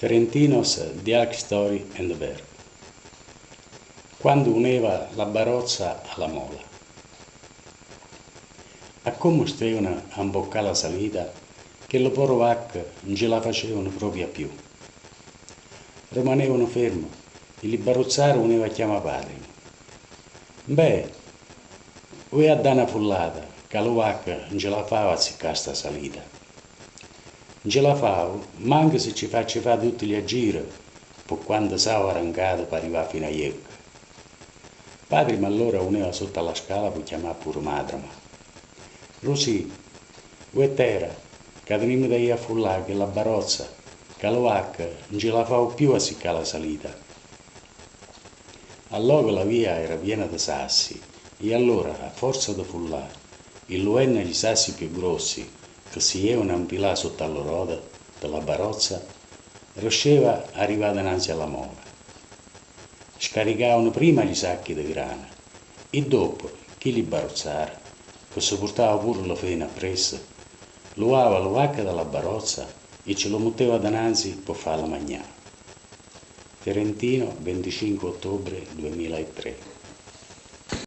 Ferentinos Dialog Story and Verb. Quando uneva la barozza alla mola. A come stevano a imboccare la salita che le poro vacche non ce la facevano proprio più. Rimanevano fermi e li barozzare uneva chiama padre. Beh, voi a dare una fullata, che la vacca non ce la fava a ziccare sta salita ce la favo, manco se ci faccio fare tutti gli aggiri, per quando stavo arrancato per arrivare fino a Iecca. Padre mi allora uneva sotto alla scala per chiamare pure madre. Ma. Rosì, vuoi terra, che venimmo da io a fullare che la barozza, che la vacca non ce la favo più a siccare la salita. Allora la via era piena di sassi, e allora, a forza di fullare, il luenna gli sassi più grossi, che si è un'ampilà sotto alla roda della barozza, riusciva ad arrivare davanti alla mola. Scaricavano prima gli sacchi di grana e dopo chi li barozzara, che si portava pure la fena appresso, luava la vacca dalla barozza e ce lo metteva davanti per farla mangiare. Ferentino, 25 ottobre 2003